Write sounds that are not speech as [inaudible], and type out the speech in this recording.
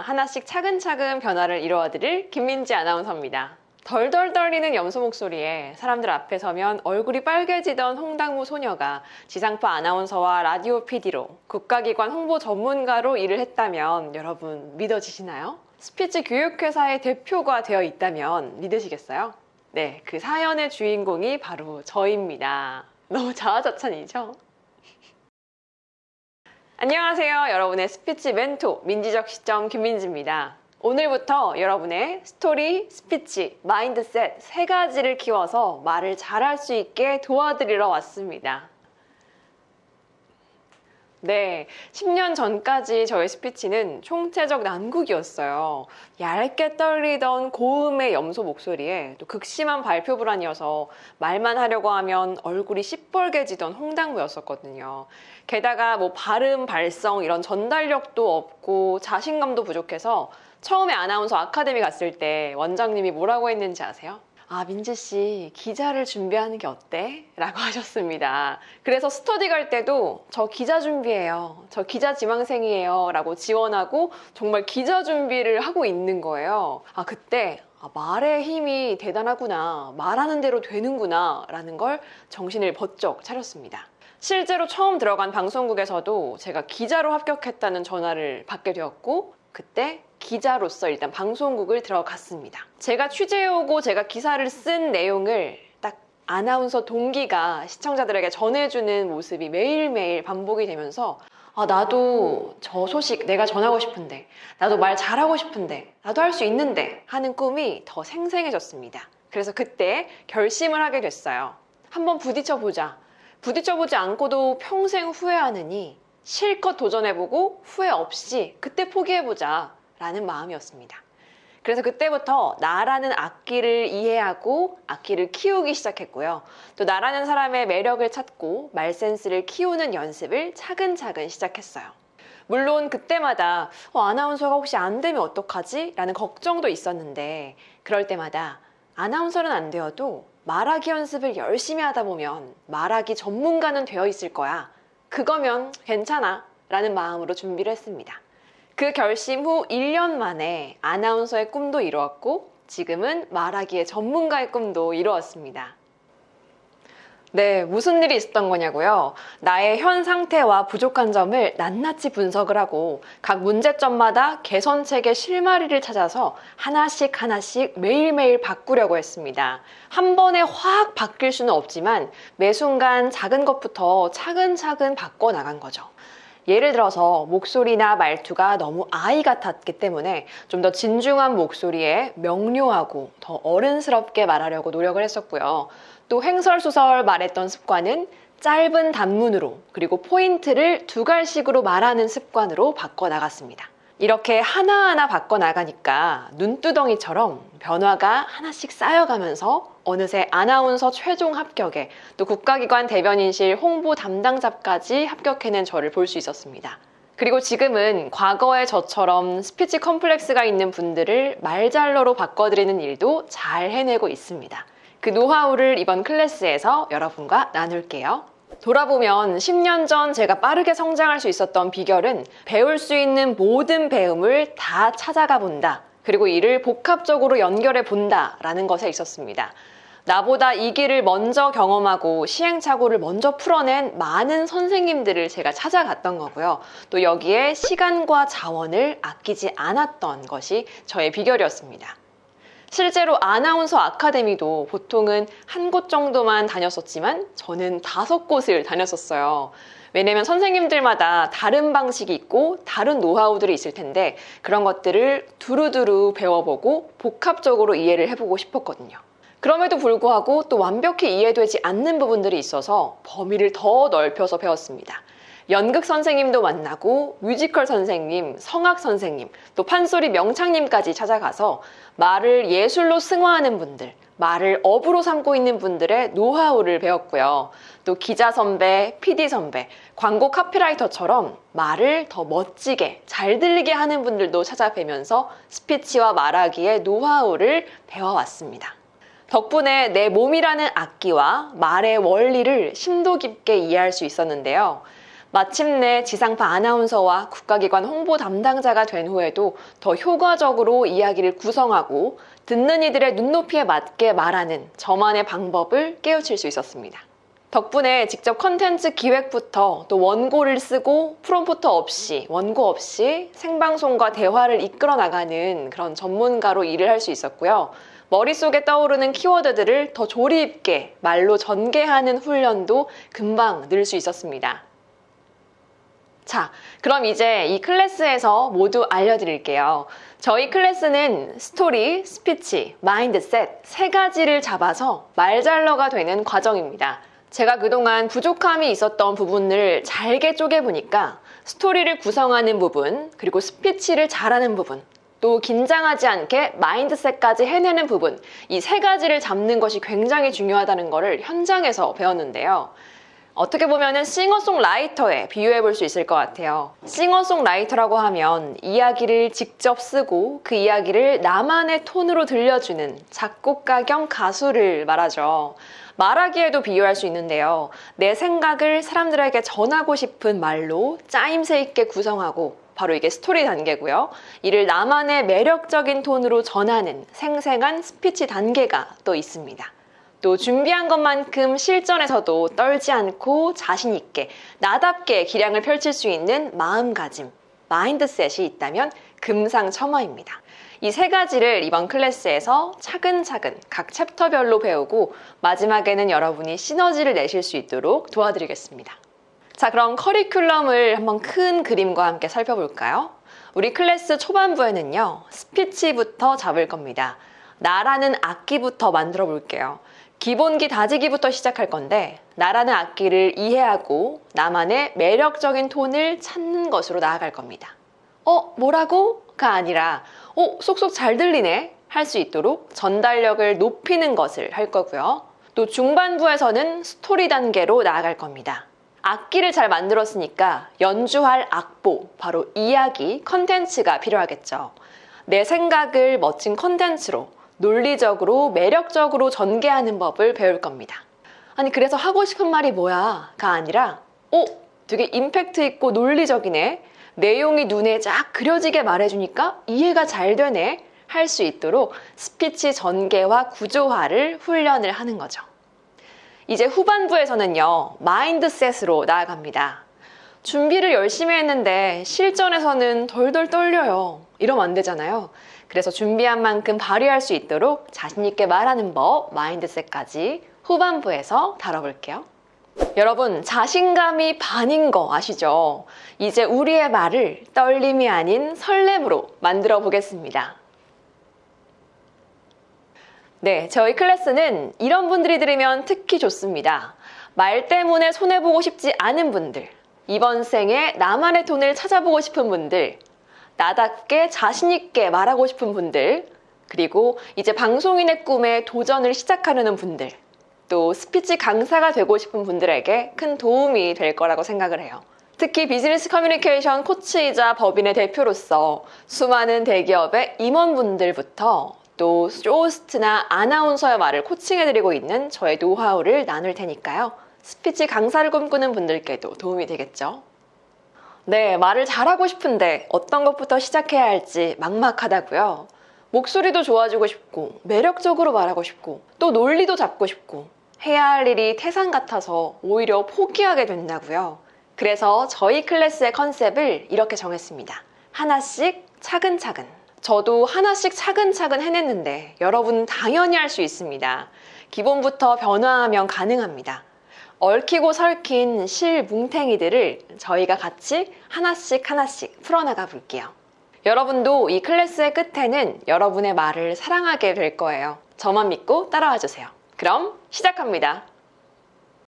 하나씩 차근차근 변화를 이루어드릴 김민지 아나운서입니다. 덜덜 떨리는 염소 목소리에 사람들 앞에 서면 얼굴이 빨개지던 홍당무 소녀가 지상파 아나운서와 라디오 PD로 국가기관 홍보 전문가로 일을 했다면 여러분 믿어지시나요? 스피치 교육회사의 대표가 되어 있다면 믿으시겠어요? 네, 그 사연의 주인공이 바로 저입니다. 너무 자화자찬이죠? 안녕하세요. 여러분의 스피치 멘토 민지적 시점 김민지입니다. 오늘부터 여러분의 스토리, 스피치, mindset 세 가지를 키워서 말을 잘할 수 있게 도와드리러 왔습니다. 네, 10년 전까지 저의 스피치는 총체적 난국이었어요. 얇게 떨리던 고음의 염소 목소리에 또 극심한 발표 불안이어서 말만 하려고 하면 얼굴이 시뻘개지던 홍당무였었거든요. 게다가 뭐 발음, 발성 이런 전달력도 없고 자신감도 부족해서 처음에 아나운서 아카데미 갔을 때 원장님이 뭐라고 했는지 아세요? 아, 민지 씨, 기자를 준비하는 게 어때? 라고 [laughs] 하셨습니다. 그래서 스터디 갈 때도 저 기자 준비해요. 저 기자 지망생이에요. 라고 지원하고 정말 기자 준비를 하고 있는 거예요. 아, 그때 아, 말의 힘이 대단하구나. 말하는 대로 되는구나. 라는 걸 정신을 번쩍 차렸습니다. 실제로 처음 들어간 방송국에서도 제가 기자로 합격했다는 전화를 받게 되었고 그때 기자로서 일단 방송국을 들어갔습니다. 제가 취재해오고 제가 기사를 쓴 내용을 딱 아나운서 동기가 시청자들에게 전해주는 모습이 매일매일 반복이 되면서 아, 나도 저 소식 내가 전하고 싶은데 나도 말 잘하고 싶은데 나도 할 수 있는데 하는 꿈이 더 생생해졌습니다. 그래서 그때 결심을 하게 됐어요. 한번 부딪혀보자. 부딪혀보지 않고도 평생 후회하느니 실컷 도전해보고 후회 없이 그때 포기해보자 라는 마음이었습니다. 그래서 그때부터 나라는 악기를 이해하고 악기를 키우기 시작했고요. 또 나라는 사람의 매력을 찾고 말센스를 키우는 연습을 차근차근 시작했어요. 물론 그때마다 어, 아나운서가 혹시 안 되면 어떡하지? 라는 걱정도 있었는데 그럴 때마다 아나운서는 안 되어도 말하기 연습을 열심히 하다 보면 말하기 전문가는 되어 있을 거야. 그거면 괜찮아. 라는 마음으로 준비를 했습니다. 그 결심 후 1년 만에 아나운서의 꿈도 이루었고 지금은 말하기의 전문가의 꿈도 이루었습니다. 네, 무슨 일이 있었던 거냐고요? 나의 현 상태와 부족한 점을 낱낱이 분석을 하고 각 문제점마다 개선책의 실마리를 찾아서 하나씩 하나씩 매일매일 바꾸려고 했습니다. 한 번에 확 바뀔 수는 없지만 매 순간 작은 것부터 차근차근 바꿔 나간 거죠. 예를 들어서 목소리나 말투가 너무 아이 같았기 때문에 좀 더 진중한 목소리에 명료하고 더 어른스럽게 말하려고 노력을 했었고요. 또 횡설수설 말했던 습관은 짧은 단문으로 그리고 포인트를 두 갈씩으로 말하는 습관으로 바꿔 나갔습니다. 이렇게 하나하나 바꿔 나가니까 눈두덩이처럼 변화가 하나씩 쌓여가면서 어느새 아나운서 최종 합격에 또 국가기관 대변인실 홍보 담당자까지 합격해낸 저를 볼 수 있었습니다. 그리고 지금은 과거의 저처럼 스피치 컴플렉스가 있는 분들을 말잘러로 바꿔드리는 일도 잘 해내고 있습니다. 그 노하우를 이번 클래스에서 여러분과 나눌게요. 돌아보면 10년 전 제가 빠르게 성장할 수 있었던 비결은 배울 수 있는 모든 배움을 다 찾아가 본다. 그리고 이를 복합적으로 연결해 본다. 라는 것에 있었습니다. 나보다 이 길을 먼저 경험하고 시행착오를 먼저 풀어낸 많은 선생님들을 제가 찾아갔던 거고요. 또 여기에 시간과 자원을 아끼지 않았던 것이 저의 비결이었습니다. 실제로 아나운서 아카데미도 보통은 한 곳 정도만 다녔었지만 저는 다섯 곳을 다녔었어요. 왜냐면 선생님들마다 다른 방식이 있고 다른 노하우들이 있을 텐데 그런 것들을 두루두루 배워보고 복합적으로 이해를 해보고 싶었거든요. 그럼에도 불구하고 또 완벽히 이해되지 않는 부분들이 있어서 범위를 더 넓혀서 배웠습니다. 연극 선생님도 만나고 뮤지컬 선생님, 성악 선생님, 또 판소리 명창님까지 찾아가서 말을 예술로 승화하는 분들, 말을 업으로 삼고 있는 분들의 노하우를 배웠고요. 또 기자 선배, PD 선배, 광고 카피라이터처럼 말을 더 멋지게 잘 들리게 하는 분들도 찾아뵈면서 스피치와 말하기의 노하우를 배워왔습니다. 덕분에 내 몸이라는 악기와 말의 원리를 심도 깊게 이해할 수 있었는데요. 마침내 지상파 아나운서와 국가기관 홍보 담당자가 된 후에도 더 효과적으로 이야기를 구성하고 듣는 이들의 눈높이에 맞게 말하는 저만의 방법을 깨우칠 수 있었습니다. 덕분에 직접 컨텐츠 기획부터 또 원고를 쓰고 프롬프터 없이 원고 없이 생방송과 대화를 이끌어 나가는 그런 전문가로 일을 할 수 있었고요. 머릿속에 떠오르는 키워드들을 더 조리 있게 말로 전개하는 훈련도 금방 늘 수 있었습니다. 자, 그럼 이제 이 클래스에서 모두 알려드릴게요. 저희 클래스는 스토리, 스피치, mindset 세 가지를 잡아서 말잘러가 되는 과정입니다. 제가 그동안 부족함이 있었던 부분을 잘게 쪼개보니까 스토리를 구성하는 부분, 그리고 스피치를 잘하는 부분, 또 긴장하지 않게 mindset까지 해내는 부분, 이 세 가지를 잡는 것이 굉장히 중요하다는 것을 현장에서 배웠는데요. 어떻게 보면은 싱어송라이터에 비유해 볼 수 있을 것 같아요. 싱어송라이터라고 하면 이야기를 직접 쓰고 그 이야기를 나만의 톤으로 들려주는 작곡가 겸 가수를 말하죠. 말하기에도 비유할 수 있는데요. 내 생각을 사람들에게 전하고 싶은 말로 짜임새 있게 구성하고 바로 이게 스토리 단계고요. 이를 나만의 매력적인 톤으로 전하는 생생한 스피치 단계가 또 있습니다. 또 준비한 것만큼 실전에서도 떨지 않고 자신 있게 나답게 기량을 펼칠 수 있는 마음가짐, mindset이 있다면 금상첨화입니다. 이 세 가지를 이번 클래스에서 차근차근 각 챕터별로 배우고 마지막에는 여러분이 시너지를 내실 수 있도록 도와드리겠습니다. 자, 그럼 커리큘럼을 한번 큰 그림과 함께 살펴볼까요? 우리 클래스 초반부에는요, 스피치부터 잡을 겁니다. 나라는 악기부터 만들어 볼게요. 기본기 다지기부터 시작할 건데 나라는 악기를 이해하고 나만의 매력적인 톤을 찾는 것으로 나아갈 겁니다. 어, 뭐라고? 가 아니라 어, 쏙쏙 잘 들리네? 할 수 있도록 전달력을 높이는 것을 할 거고요. 또 중반부에서는 스토리 단계로 나아갈 겁니다. 악기를 잘 만들었으니까 연주할 악보, 바로 이야기, 컨텐츠가 필요하겠죠. 내 생각을 멋진 컨텐츠로 논리적으로 매력적으로 전개하는 법을 배울 겁니다. 아니 그래서 하고 싶은 말이 뭐야? 가 아니라 어? 되게 임팩트 있고 논리적이네. 내용이 눈에 쫙 그려지게 말해주니까 이해가 잘 되네. 할 수 있도록 스피치 전개와 구조화를 훈련을 하는 거죠. 이제 후반부에서는요, 마인드셋으로 나아갑니다. 준비를 열심히 했는데 실전에서는 덜덜 떨려요. 이러면 안 되잖아요. 그래서 준비한 만큼 발휘할 수 있도록 자신있게 말하는 법, 마인드셋까지 후반부에서 다뤄볼게요. 여러분, 자신감이 반인 거 아시죠? 이제 우리의 말을 떨림이 아닌 설렘으로 만들어 보겠습니다. 네, 저희 클래스는 이런 분들이 들으면 특히 좋습니다. 말 때문에 손해보고 싶지 않은 분들, 이번 생에 나만의 톤을 찾아보고 싶은 분들, 나답게 자신있게 말하고 싶은 분들, 그리고 이제 방송인의 꿈에 도전을 시작하려는 분들, 또 스피치 강사가 되고 싶은 분들에게 큰 도움이 될 거라고 생각을 해요. 특히 비즈니스 커뮤니케이션 코치이자 법인의 대표로서 수많은 대기업의 임원분들부터 또 쇼호스트나 아나운서의 말을 코칭해드리고 있는 저의 노하우를 나눌 테니까요. 스피치 강사를 꿈꾸는 분들께도 도움이 되겠죠. 네, 말을 잘하고 싶은데 어떤 것부터 시작해야 할지 막막하다고요. 목소리도 좋아지고 싶고 매력적으로 말하고 싶고 또 논리도 잡고 싶고 해야 할 일이 태산 같아서 오히려 포기하게 된다고요. 그래서 저희 클래스의 컨셉을 이렇게 정했습니다. 하나씩 차근차근. 저도 하나씩 차근차근 해냈는데 여러분 당연히 할 수 있습니다. 기본부터 변화하면 가능합니다. 얽히고 설킨 실 뭉탱이들을 저희가 같이 하나씩 하나씩 풀어나가 볼게요. 여러분도 이 클래스의 끝에는 여러분의 말을 사랑하게 될 거예요. 저만 믿고 따라와 주세요. 그럼 시작합니다.